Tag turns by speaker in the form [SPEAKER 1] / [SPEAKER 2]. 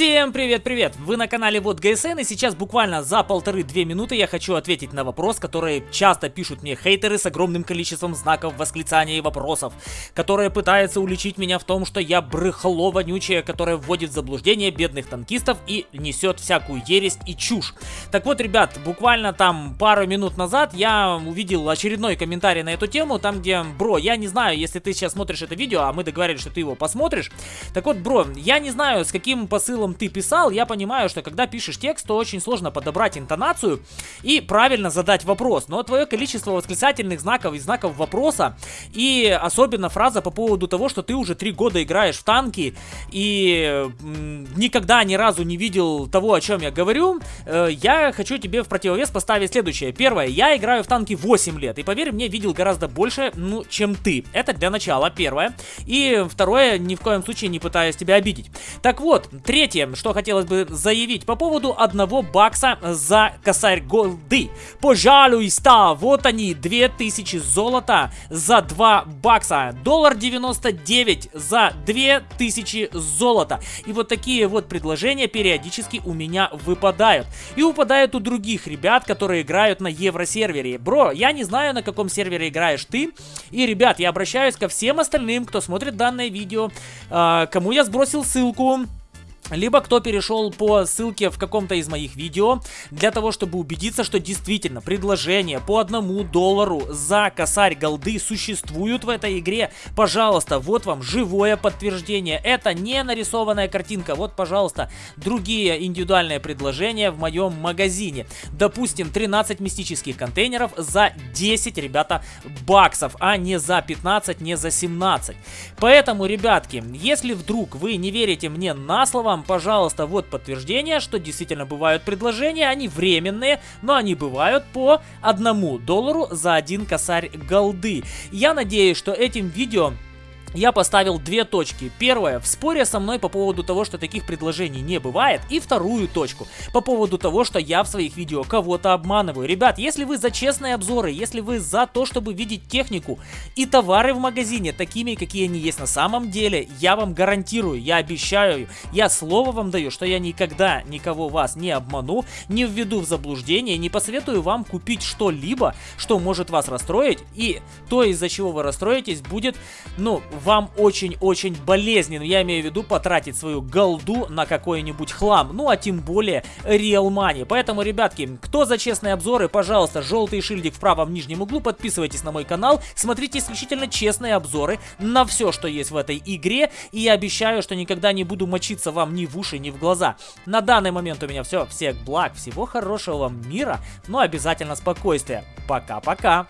[SPEAKER 1] Всем привет-привет! Вы на канале Вот ГСН и сейчас буквально за полторы-две минуты я хочу ответить на вопрос, который часто пишут мне хейтеры с огромным количеством знаков восклицания и вопросов, которые пытаются уличить меня в том, что я брыхло вонючее, которое вводит в заблуждение бедных танкистов и несет всякую ересь и чушь. Так вот, ребят, буквально там пару минут назад я увидел очередной комментарий на эту тему, там где, бро, я не знаю, если ты сейчас смотришь это видео, а мы договорились, что ты его посмотришь. Так вот, бро, я не знаю, с каким посылом ты писал, я понимаю, что когда пишешь текст, то очень сложно подобрать интонацию и правильно задать вопрос. Но твое количество восклицательных знаков и знаков вопроса, и особенно фраза по поводу того, что ты уже три года играешь в танки и никогда ни разу не видел того, о чем я говорю, э, я хочу тебе в противовес поставить следующее. Первое, я играю в танки 8 лет, и поверь мне, видел гораздо больше, ну, чем ты. Это для начала, первое. И второе, ни в коем случае не пытаюсь тебя обидеть. Так вот, третье, что хотелось бы заявить по поводу одного бакса за косарь голды. Пожалуйста, вот они, 2000 золота за 2 бакса. Доллар 99 за 2000 золота. И вот такие вот предложения периодически у меня выпадают. И выпадают у других ребят, которые играют на евросервере. Бро, я не знаю, на каком сервере играешь ты. И, ребят, я обращаюсь ко всем остальным, кто смотрит данное видео, э, кому я сбросил ссылку либо кто перешел по ссылке в каком-то из моих видео, для того, чтобы убедиться, что действительно предложения по одному доллару за косарь голды существуют в этой игре. Пожалуйста, вот вам живое подтверждение. Это не нарисованная картинка. Вот, пожалуйста, другие индивидуальные предложения в моем магазине. Допустим, 13 мистических контейнеров за 10, ребята, баксов, а не за 15, не за 17. Поэтому, ребятки, если вдруг вы не верите мне на слово, вам, пожалуйста, вот подтверждение, что действительно бывают предложения, они временные, но они бывают по одному доллару за один косарь голды. Я надеюсь, что этим видео я поставил две точки. Первое, в споре со мной по поводу того, что таких предложений не бывает. И вторую точку, по поводу того, что я в своих видео кого-то обманываю. Ребят, если вы за честные обзоры, если вы за то, чтобы видеть технику и товары в магазине такими, какие они есть на самом деле, я вам гарантирую, я обещаю, я слово вам даю, что я никогда никого вас не обману, не введу в заблуждение, не посоветую вам купить что-либо, что может вас расстроить. И то, из-за чего вы расстроитесь, будет, ну, вам очень-очень болезненно, я имею в виду потратить свою голду на какой-нибудь хлам, ну а тем более real money. Поэтому, ребятки, кто за честные обзоры, пожалуйста, желтый шильдик в правом нижнем углу, подписывайтесь на мой канал, смотрите исключительно честные обзоры на все, что есть в этой игре, и я обещаю, что никогда не буду мочиться вам ни в уши, ни в глаза. На данный момент у меня все, всех благ, всего хорошего вам мира, но обязательно спокойствия. Пока-пока!